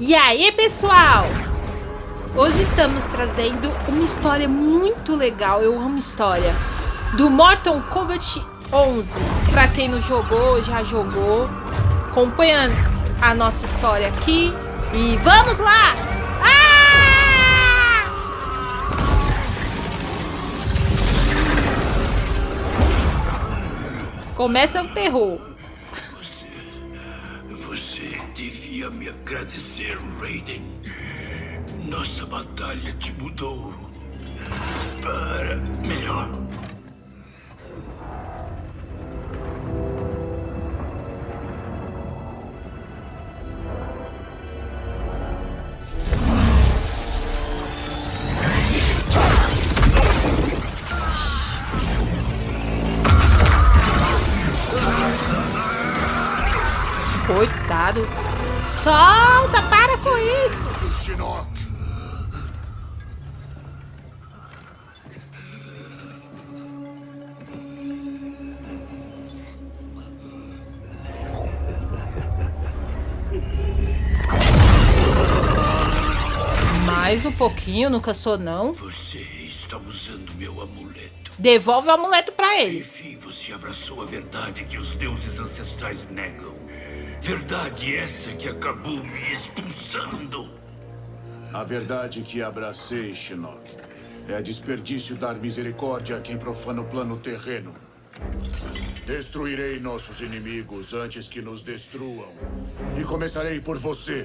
E aí, pessoal? Hoje estamos trazendo uma história muito legal, eu amo história, do Mortal Kombat 11. Para quem não jogou, já jogou, acompanha a nossa história aqui e vamos lá! Ah! Começa o terror. Devia me agradecer, Raiden. Nossa batalha te mudou para melhor. Coitado. Solta, para com isso. Mais um pouquinho, nunca sou não. Você está usando meu amuleto. Devolve o amuleto para ele. Enfim, você abraçou a verdade que os deuses ancestrais negam. Verdade essa que acabou me expulsando. A verdade que abracei, Shinnok, é desperdício dar misericórdia a quem profana o plano terreno. Destruirei nossos inimigos antes que nos destruam. E começarei por você.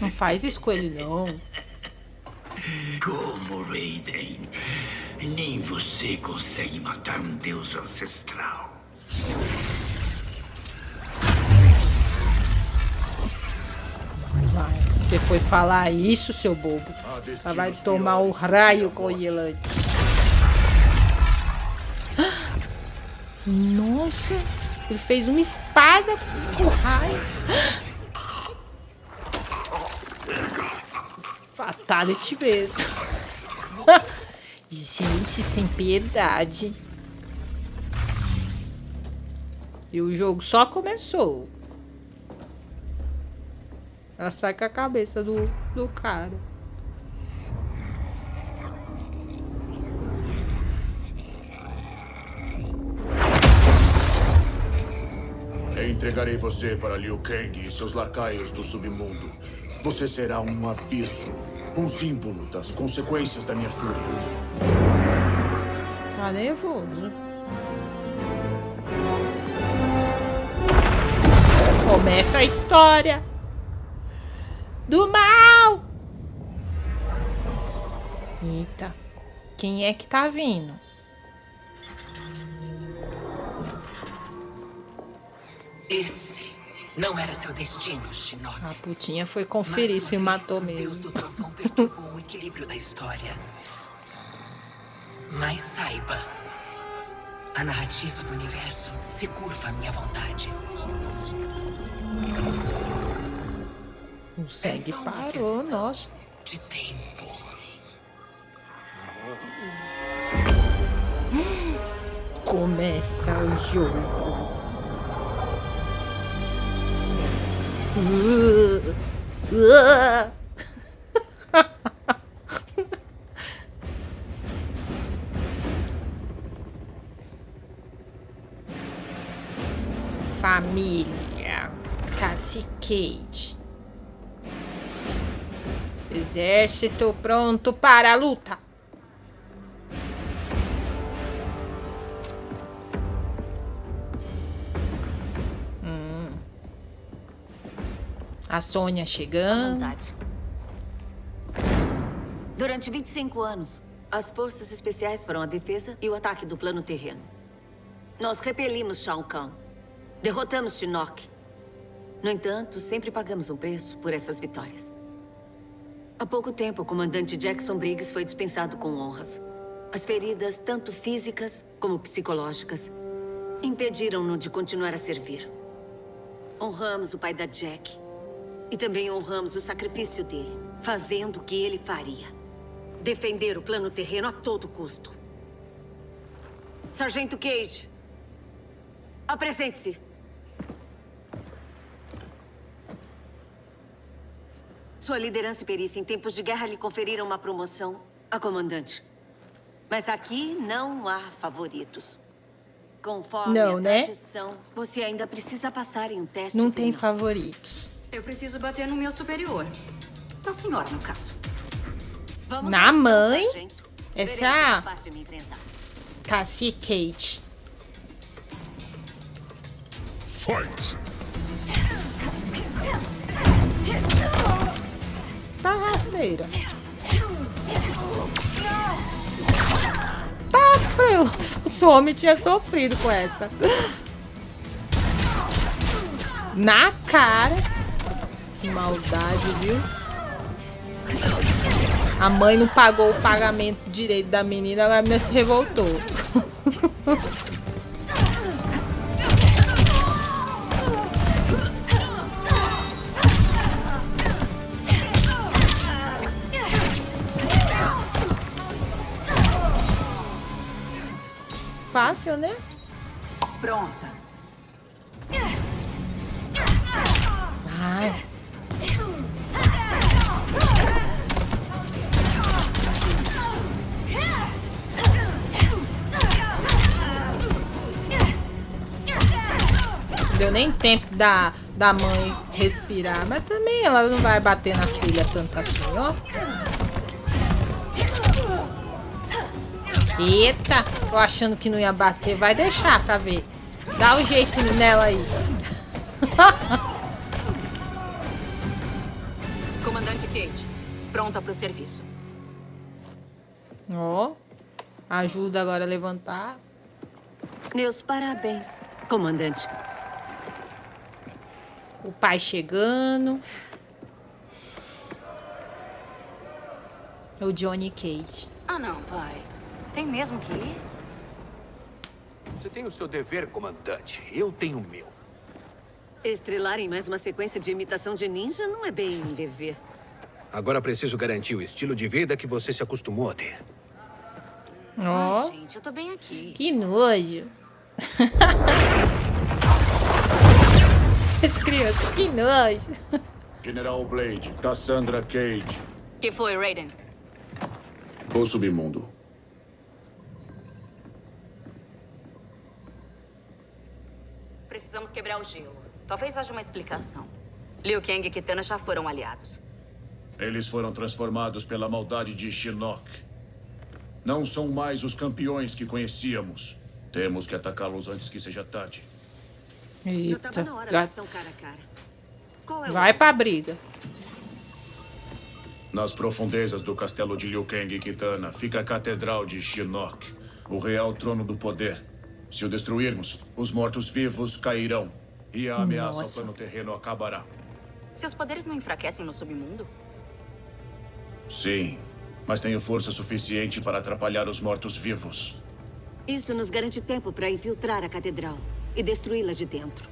Não faz isso com ele, não. Como, Raiden? Nem você consegue matar um deus ancestral. Você foi falar isso, seu bobo. Você vai tomar o raio com Yelante. Nossa, ele fez uma espada com raio. Fatality mesmo. Gente, sem piedade. E o jogo só começou. Ela sai com a cabeça do, do cara. Entregarei você para Liu Kang e seus lacaios do submundo. Você será um aviso, um símbolo das consequências da minha fúria. Tá nervoso. Começa a história do mal. Eita, quem é que tá vindo? Esse não era seu destino, Shinnok. A putinha foi conferir se matou mesmo. Deus do trovão perturbou o equilíbrio da história. Mas saiba, a narrativa do universo se curva à minha vontade. O sangue é parou, nossa. De tempo. Começa o jogo. Uh, uh. Família. Exército pronto para a luta. Hum. A Sônia chegando. Durante 25 anos, as forças especiais foram a defesa e o ataque do plano terreno. Nós repelimos Shao Kahn. Derrotamos Shinnok. No entanto, sempre pagamos um preço por essas vitórias. Há pouco tempo, o comandante Jackson Briggs foi dispensado com honras. As feridas, tanto físicas como psicológicas, impediram-no de continuar a servir. Honramos o pai da Jack. E também honramos o sacrifício dele, fazendo o que ele faria. Defender o plano terreno a todo custo. Sargento Cage, apresente-se. Sua liderança e perícia em tempos de guerra lhe conferiram uma promoção a comandante. Mas aqui não há favoritos. Conforme Não, a né? tradição, você ainda precisa passar em um teste Não tem final. favoritos. Eu preciso bater no meu superior. Na senhora, no caso. Vamos Na mãe? sargento. Essa é a- é. Cassie Kate. Fight! Tá rasteira. Tá frio. Fosse homem, tinha sofrido com essa. Na cara. Que maldade, viu? A mãe não pagou o pagamento direito da menina, agora a menina se revoltou. Fácil, né? Pronta. Ai. Não deu nem tempo da, da mãe respirar, mas também ela não vai bater na filha tanto assim, ó. Eita, tô achando que não ia bater, vai deixar pra ver. Dá um jeito nela aí. Comandante Kate, pronta pro serviço. Ó, ajuda agora a levantar. Meus parabéns, comandante. O pai chegando. O Johnny Cage. Ah, não, pai. Tem mesmo que ir? Você tem o seu dever, comandante. Eu tenho o meu. Estrelar em mais uma sequência de imitação de ninja não é bem um dever. Agora preciso garantir o estilo de vida que você se acostumou a ter. Ó, Ai, gente, eu tô bem aqui. que nojo. Crianças, que nojo. General Blade, Cassandra Cage, que foi, Raiden? o submundo. Precisamos quebrar o gelo. Talvez haja uma explicação. Liu Kang e Kitana já foram aliados. Eles foram transformados pela maldade de Shinnok. Não são mais os campeões que conhecíamos. Temos que atacá-los antes que seja tarde. Já tava Eita, na hora já cara a cara. Qual é o vai pra briga. Nas profundezas do castelo de Liu Kang e Kitana fica a Catedral de Shinnok, o real trono do poder. Se o destruirmos, os mortos-vivos cairão e a ameaça Nossa. ao plano terreno acabará. Seus poderes não enfraquecem no submundo? Sim, mas tenho força suficiente para atrapalhar os mortos-vivos. Isso nos garante tempo para infiltrar a catedral e destruí-la de dentro.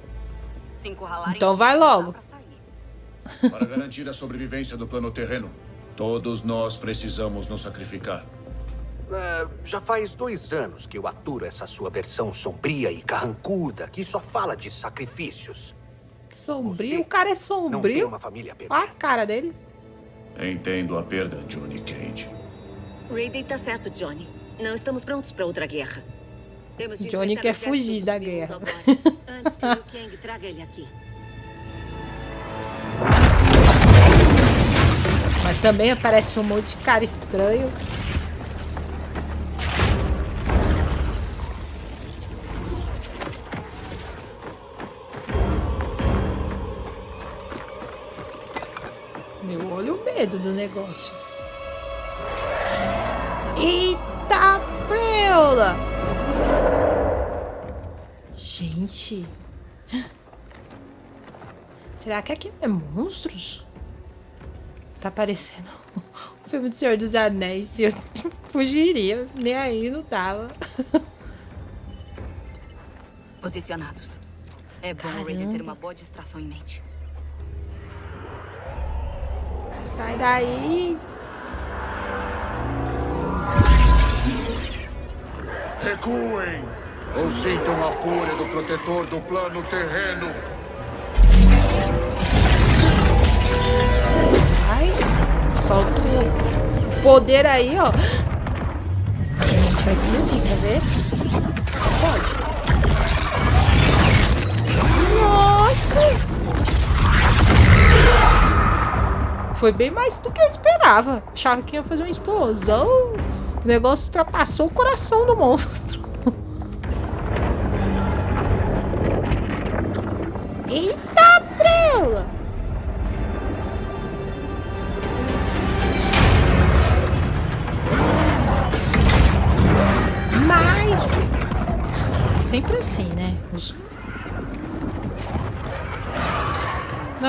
Se encurralarem... Então vai logo. pra sair. Para garantir a sobrevivência do plano terreno, todos nós precisamos nos sacrificar. É, já faz dois anos que eu aturo essa sua versão sombria e carrancuda que só fala de sacrifícios. Sombrio? Você O cara é Não tem sombrio? uma família a perder. Olha a cara dele. Entendo a perda, Johnny Cage. Raiden tá certo, Johnny. Não estamos prontos para outra guerra. Temos de Johnny quer fugir da guerra. antes que o Liu Kang traga ele aqui. Mas também aparece um monte de cara estranho. Do negócio. Eita preula! Gente. Será que aqui é monstros? Tá parecendo o filme do Senhor dos Anéis. Eu fugiria, nem aí não tava. Posicionados. É bom o ter uma boa distração em mente. Sai daí. Recuem! Ou sintam a fúria do protetor do plano terreno. Vai. Solta o poder aí, ó. Vai explodir, quer ver? Pode. Nossa! Foi bem mais do que eu esperava. Achava que ia fazer uma explosão. O negócio ultrapassou o coração do monstro.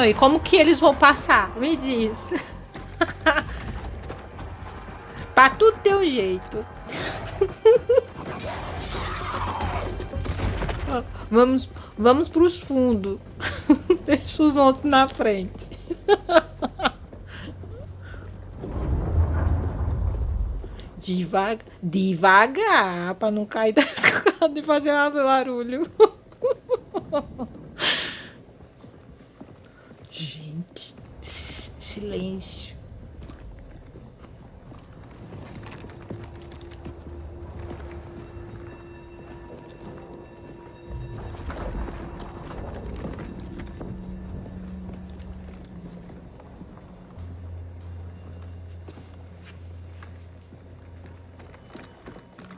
E como que eles vão passar? Me diz. pra tudo ter um jeito. vamos, vamos pros fundos. Deixa os outros na frente. Devagar, devagar, pra não cair da escada e fazer um barulho. silêncio.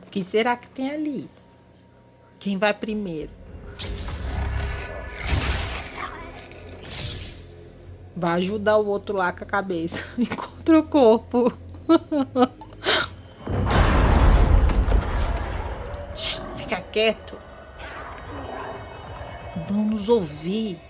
O que será que tem ali? Quem vai primeiro? Vai ajudar o outro lá com a cabeça. Encontra o corpo. Fica quieto. Vão nos ouvir.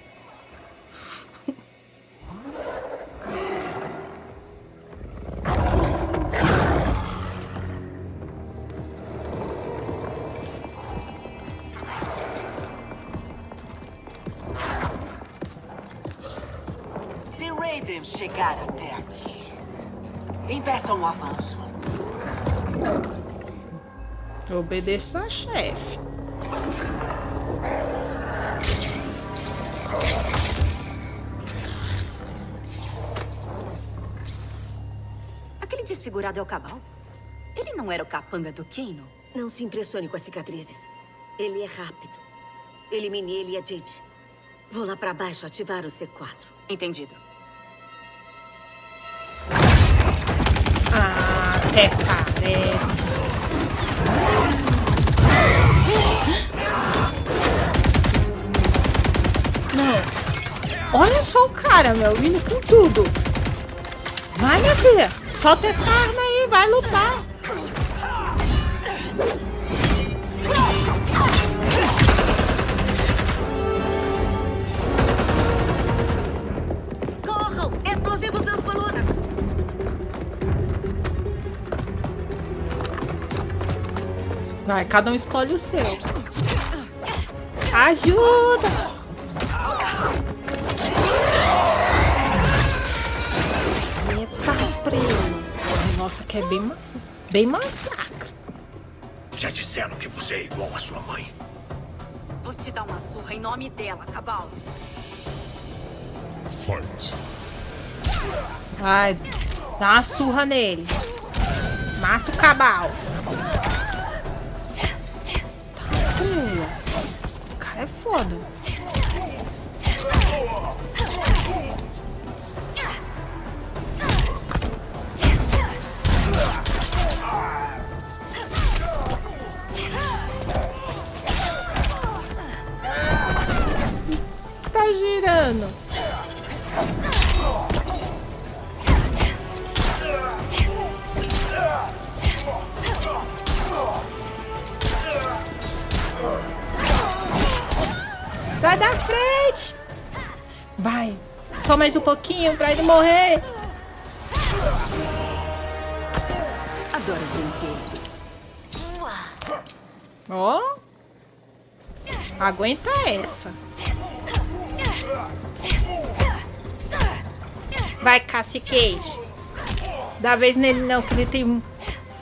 Chegar até aqui. Impeça um avanço. Obedeça a chefe. Aquele desfigurado é o Cabal? Ele não era o capanga do Kino? Não se impressione com as cicatrizes. Ele é rápido. Elimine ele e a Jade. Vou lá pra baixo ativar o C4. Entendido. Até parece. Não. Olha só o cara, meu, vindo com tudo. Vai, minha filha. Solta essa arma aí, vai lutar. Vai, cada um escolhe o seu. Ajuda! Eita, primo. Nossa, que é bem, bem massacre. Já disseram que você é igual à sua mãe. Vou te dar uma surra em nome dela, Cabal. Fight. Vai, dá uma surra nele. Mata o Cabal. É foda. Tá girando. Vai. Só mais um pouquinho pra ele morrer. Adoro brinquedos. Ó. Oh. Aguenta essa. Vai, Cassie Cage. Dá vez nele não, que ele tem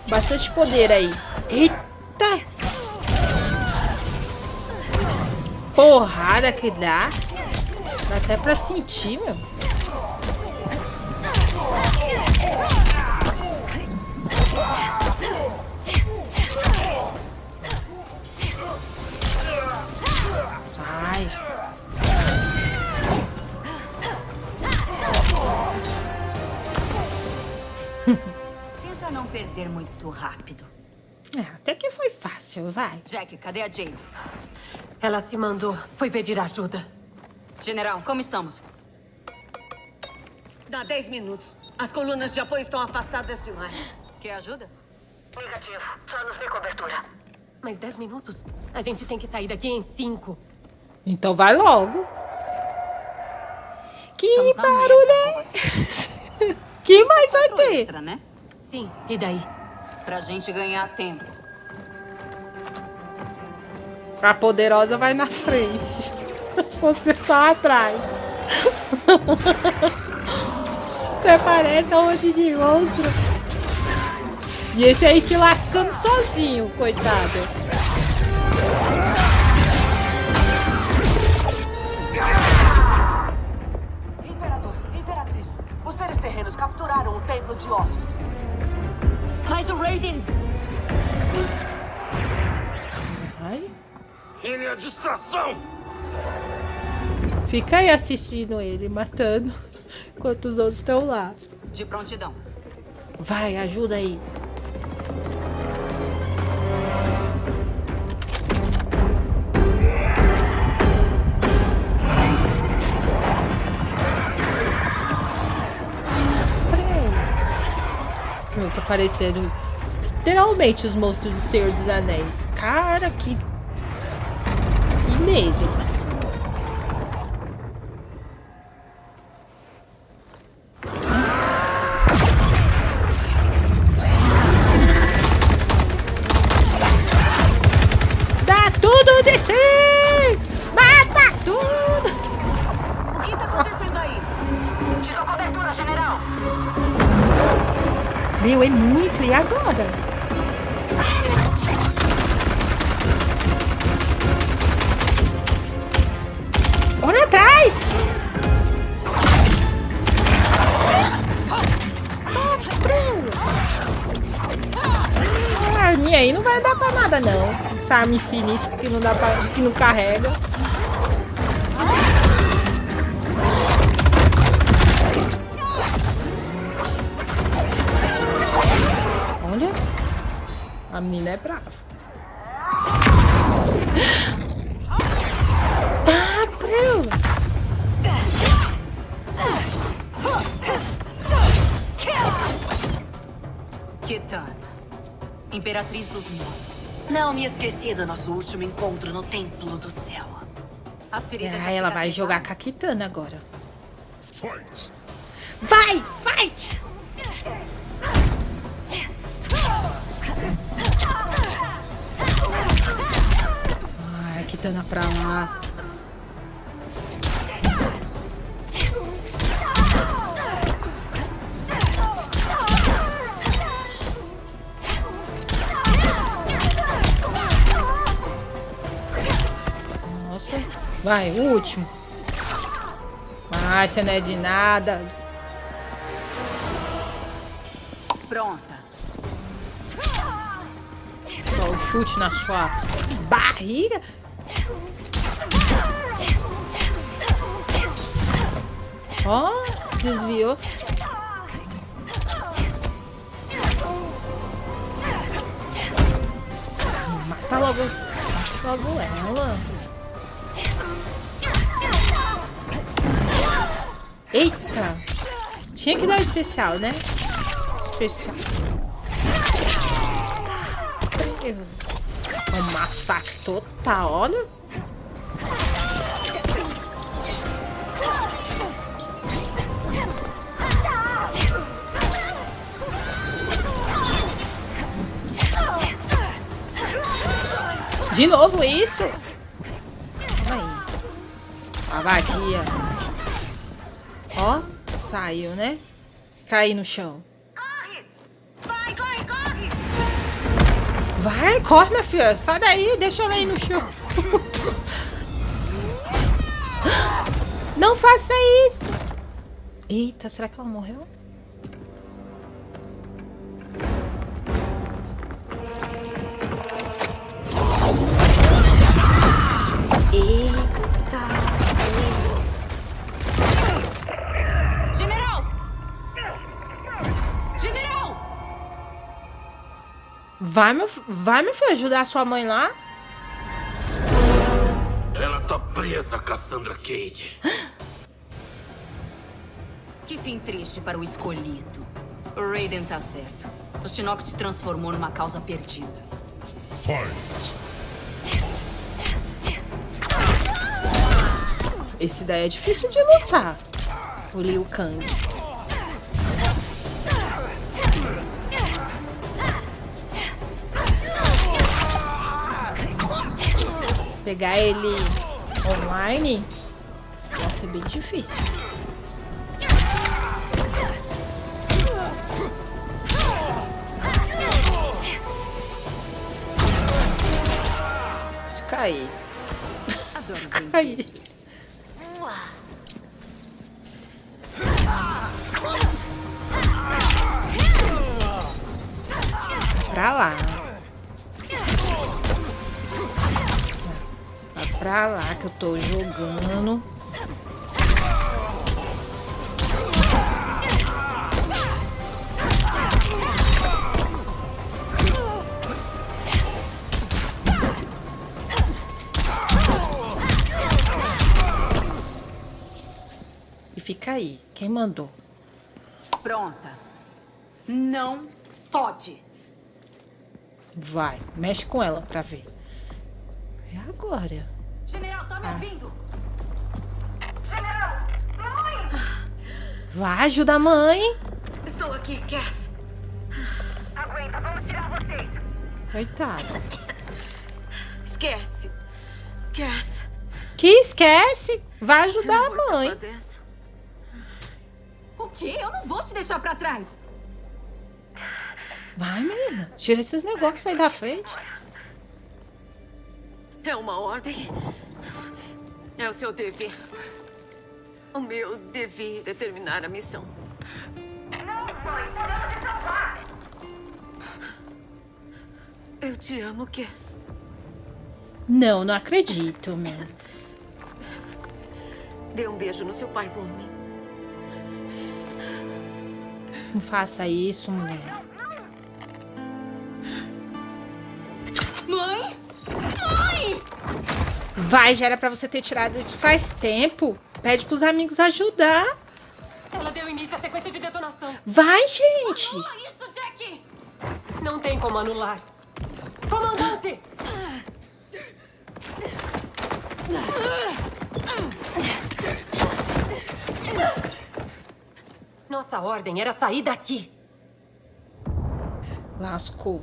bastante poder aí. Eita! porrada que dá. Dá até pra sentir, meu. Sai. Tenta não perder muito rápido. É, até que foi fácil, vai. Jack, cadê a Jade? Ela se mandou. Foi pedir ajuda. General, como estamos? Dá 10 minutos. As colunas de apoio estão afastadas demais. Quer ajuda? Negativo. Só nos dê cobertura. Mas 10 minutos? A gente tem que sair daqui em 5. Então vai logo. Que Estamos barulho é merda, esse? Que mais vai ter? extra, né? Sim, e daí? Pra gente ganhar tempo. A poderosa vai na frente. Você tá atrás. Até parece um monte de monstro. E esse aí se lascando sozinho, coitado. Imperador, Imperatriz, os seres terrenos capturaram o Templo de Ossos. Mas o Raiden... Ai. Ele é a distração! Fica aí assistindo ele, matando, enquanto os outros estão lá. De prontidão. Vai, ajuda aí. Meu, tá parecendo literalmente os monstros do Senhor dos Anéis. Cara, que. Que medo. De si! Mata tudo! O que tá acontecendo aí? Te dou cobertura, general! Meu, é muito. E agora? Essa arma infinita que não dá pra, que não carrega. Olha. A menina é brava. Tá. Kitana. Imperatriz dos Mortos. Não me esqueci do nosso último encontro no Templo do Céu. As feridas Ah, ela vai jogar com a Kitana agora. Fight! Vai, fight! Ai, Kitana pra lá. Vai, o último. Ai, você não é de nada. Pronta. Ó, o chute na sua barriga. Ó, desviou. Mata logo, logo ela. Eita! Tinha que dar especial, né? Especial. Um massacre total, olha. De novo isso? Aí. A vadia. Ó, saiu, né? Cai no chão. Vai, corre, corre! Vai, corre, minha filha. Sai daí, deixa ela aí no chão. Não faça isso. Eita, será que ela morreu? Vai, meu, vai, meu filho, ajudar a sua mãe lá? Ela tá presa, Cassandra Cade. Que fim triste para o escolhido. O Raiden tá certo. O Shinnok te transformou numa causa perdida. Fight! Esse daí é difícil de lutar. O Liu Kang. Pegar ele online vai ser bem difícil. Fica aí. Fica tô jogando. E fica aí. Quem mandou? Pronta. Não fode. Vai, mexe com ela pra ver. É agora. General, tá me Ah. ouvindo? Vai, ajuda a mãe. Estou aqui, Cass. Aguenta, vamos tirar vocês. Coitada. Esquece. Cass. Que esquece. Vai ajudar a mãe. O quê? Eu não vou te deixar pra trás. Vai, menina. Tira esses negócios aí da frente. É uma ordem. É o seu dever. O meu dever é terminar a missão. Eu te amo, Cass. Não, não acredito, meu. Dê um beijo no seu pai por mim. Não faça isso, mulher. Vai, já era pra você ter tirado isso faz tempo. Pede pros amigos ajudar. Ela deu início à sequência de detonação. Vai, gente. Oh, isso, Jack! Não tem como anular. Comandante! Nossa ordem era sair daqui. Lascou.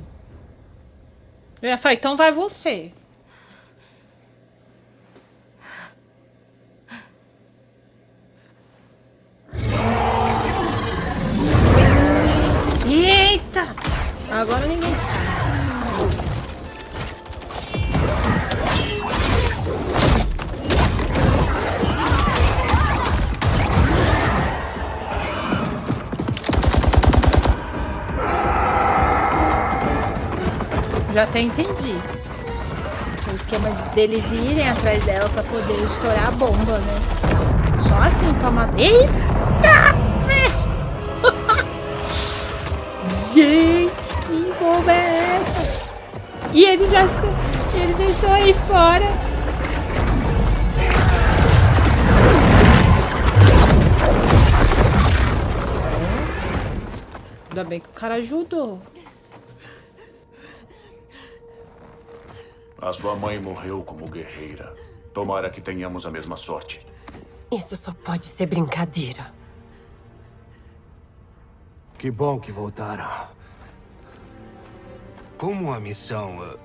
Falar, então vai você. Já até entendi. O esquema de, deles irem atrás dela pra poder estourar a bomba, né? Só assim pra matar. Eita! Gente, que bomba é essa? E eles já estão, eles já estão aí fora. Ainda bem que o cara ajudou. A sua mãe morreu como guerreira. Tomara que tenhamos a mesma sorte. Isso só pode ser brincadeira. Que bom que voltaram. Como a missão... eh,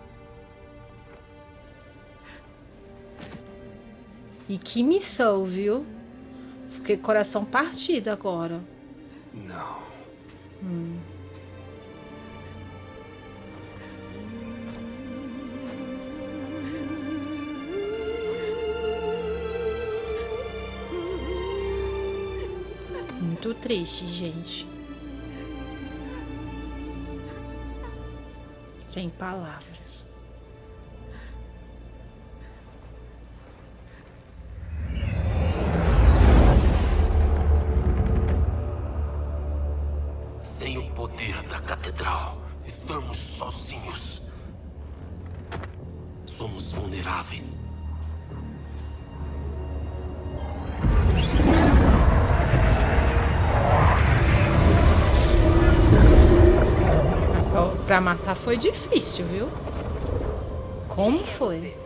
E que missão, viu? Fiquei coração partido agora. Não. Muito triste, gente. Sem palavras. Foi difícil, viu? Como foi?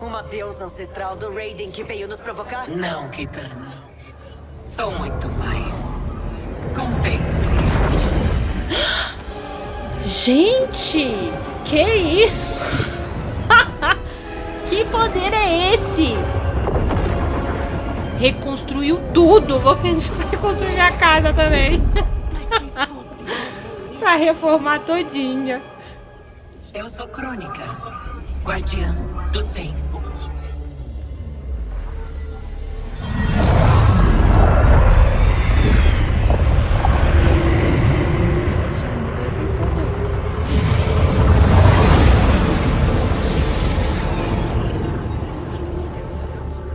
Uma deusa ancestral do Raiden que veio nos provocar? Não, Kitana. Sou muito mais. Contei. Gente! Que isso? que poder é esse? Reconstruiu tudo. Vou pedir pra reconstruir a casa também. reformar todinha. Eu sou Crônica, guardiã do tempo.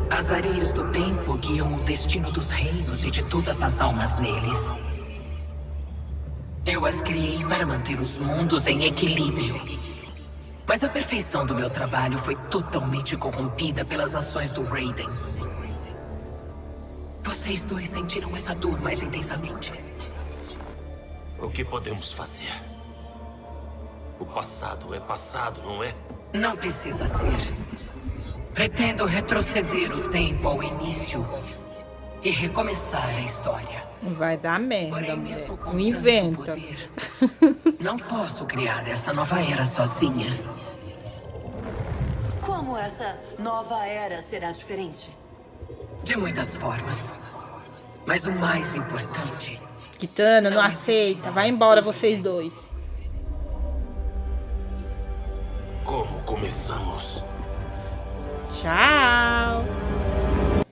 As areias do tempo guiam o destino dos reinos e de todas as almas neles. Para manter os mundos em equilíbrio. Mas a perfeição do meu trabalho foi totalmente corrompida pelas ações do Raiden. Vocês dois sentiram essa dor mais intensamente. O que podemos fazer? O passado é passado, não é? Não precisa ser. Pretendo retroceder o tempo ao início e recomeçar a história. Vai dar merda, Porém, mesmo com Não inventa. poder, não posso criar essa nova era sozinha. Como essa nova era será diferente? De muitas formas. Mas o mais importante Kitana, não aceita. Vai embora vocês dois. Como começamos? Tchau.